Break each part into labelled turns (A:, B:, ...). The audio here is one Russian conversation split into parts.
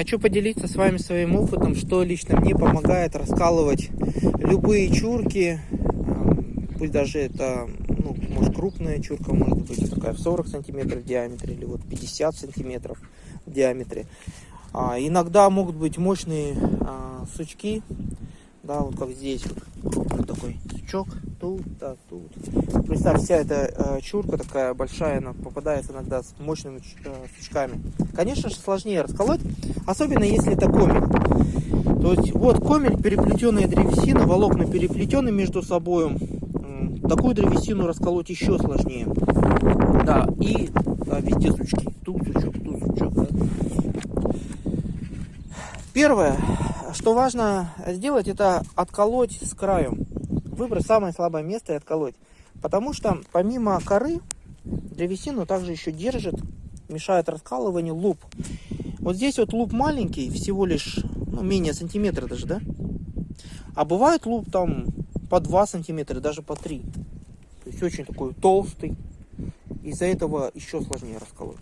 A: Хочу поделиться с вами своим опытом, что лично мне помогает раскалывать любые чурки, пусть даже это, ну, может крупная чурка, может быть такая в 40 сантиметров в диаметре, или вот 50 сантиметров в диаметре. А, иногда могут быть мощные а, сучки, да, вот как здесь, вот крупный такой сучок, тут, да, тут. Представь, вся эта э, чурка такая большая, она попадается иногда с мощными э, сучками. Конечно же, сложнее расколоть, особенно если это комель. То есть, вот комель, переплетенная древесина, волокна переплетены между собой. Такую древесину расколоть еще сложнее. Да, и да, везде сучки. Тут сучок, тут сучок. Да. Первое, что важно сделать, это отколоть с краю. Выбрать самое слабое место и отколоть. Потому что помимо коры, древесину также еще держит, мешает раскалыванию луп. Вот здесь вот луп маленький, всего лишь ну, менее сантиметра даже, да? А бывает луп там по 2 сантиметра, даже по 3. То есть очень такой толстый. Из-за этого еще сложнее расколоть.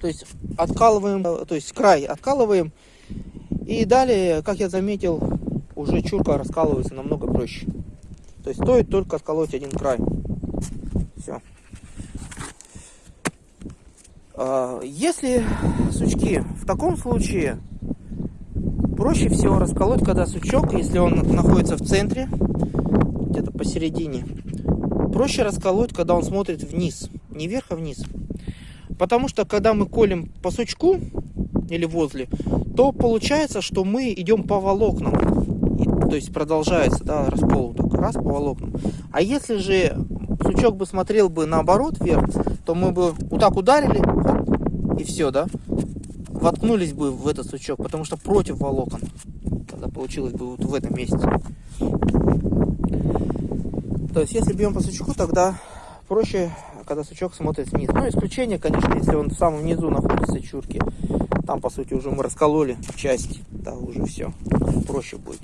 A: То есть откалываем, то есть край откалываем. И далее, как я заметил, уже чурка раскалывается намного проще. То есть стоит только отколоть один край. Все. А, если сучки, в таком случае проще всего расколоть, когда сучок, если он находится в центре, где-то посередине, проще расколоть, когда он смотрит вниз, не вверх, а вниз. Потому что когда мы колем по сучку или возле, то получается, что мы идем по волокнам. То есть продолжается да, раскол так, раз по волокнам. А если же сучок бы смотрел бы наоборот вверх, то мы бы вот так ударили, и все, да? Воткнулись бы в этот сучок, потому что против волокон. Тогда получилось бы вот в этом месте. То есть, если бьем по сучку, тогда проще, когда сучок смотрит вниз. Ну, исключение, конечно, если он в самом низу находится чурки. Там, по сути, уже мы раскололи часть. Да, уже все. Проще будет.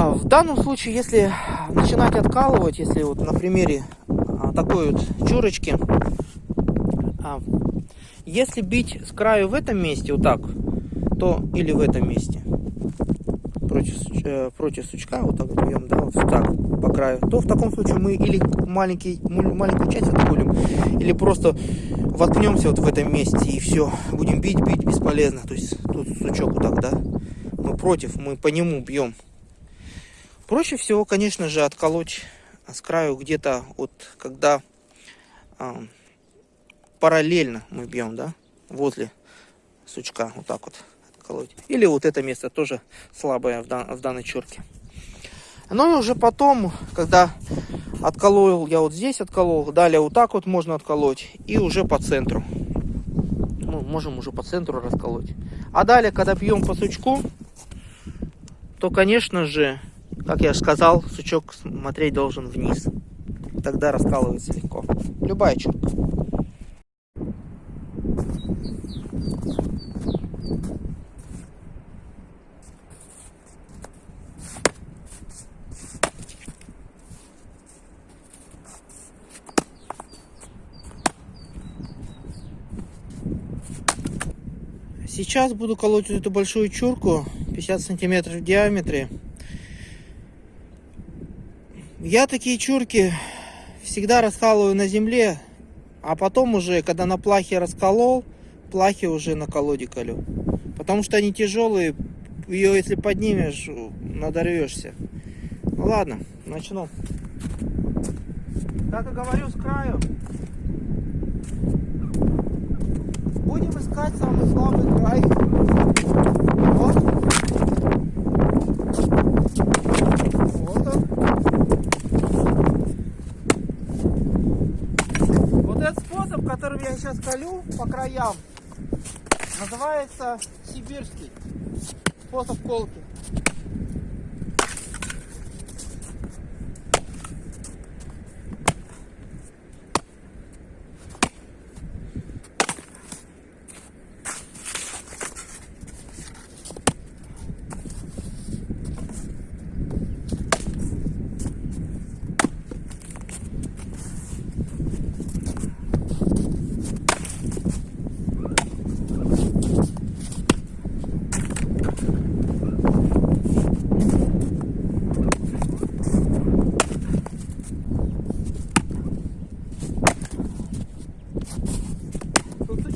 A: А в данном случае, если начинать откалывать, если вот на примере а, такой вот чурочки, а, если бить с краю в этом месте, вот так, то или в этом месте, против, э, против сучка, вот так вот бьем, да, вот так, по краю, то в таком случае мы или маленький, маленькую часть откулим, или просто воткнемся вот в этом месте и все, будем бить, бить бесполезно, то есть тут сучок вот так, да, мы против, мы по нему бьем. Проще всего, конечно же, отколоть с краю где-то вот, когда а, параллельно мы бьем, да, возле сучка, вот так вот отколоть. Или вот это место тоже слабое в, дан, в данной черке. Ну и уже потом, когда отколол, я вот здесь отколол, далее вот так вот можно отколоть и уже по центру. Ну, можем уже по центру расколоть. А далее, когда бьем по сучку, то, конечно же, как я сказал, сучок смотреть должен вниз. Тогда раскалывается легко. Любая черка. Сейчас буду колоть эту большую чурку, 50 сантиметров в диаметре. Я такие чурки всегда раскалываю на земле, а потом уже, когда на плахе расколол, плахи уже на колоде колю. Потому что они тяжелые, ее если поднимешь, надорвешься. Ну ладно, начну. Как и говорю, с краю Будем искать самый слабый край. Вот он. Вот этот способ, которым я сейчас колю по краям, называется сибирский способ колки.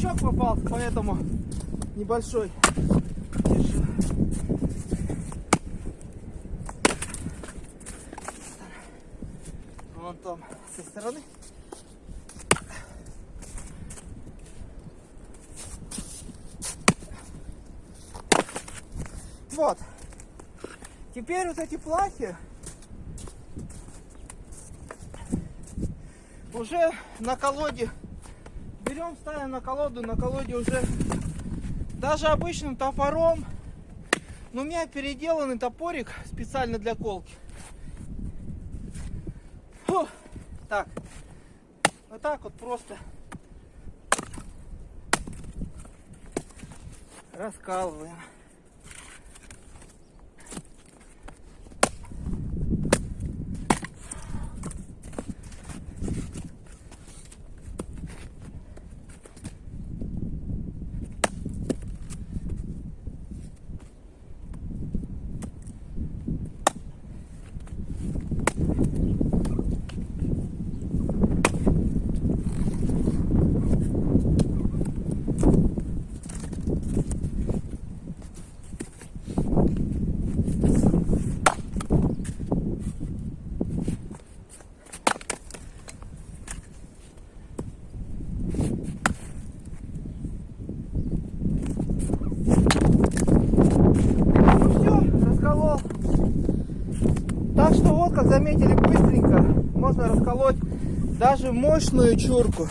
A: Крючок попался, поэтому небольшой. Держу. Вон там, с этой стороны. Вот. Теперь вот эти плахи уже на колоде берем, ставим на колоду, на колоде уже даже обычным топором. Но у меня переделанный топорик специально для колки. Фу. Так. Вот так вот просто раскалываем. Ну все, расколол. Так что вот, как заметили, быстренько можно расколоть даже мощную чурку.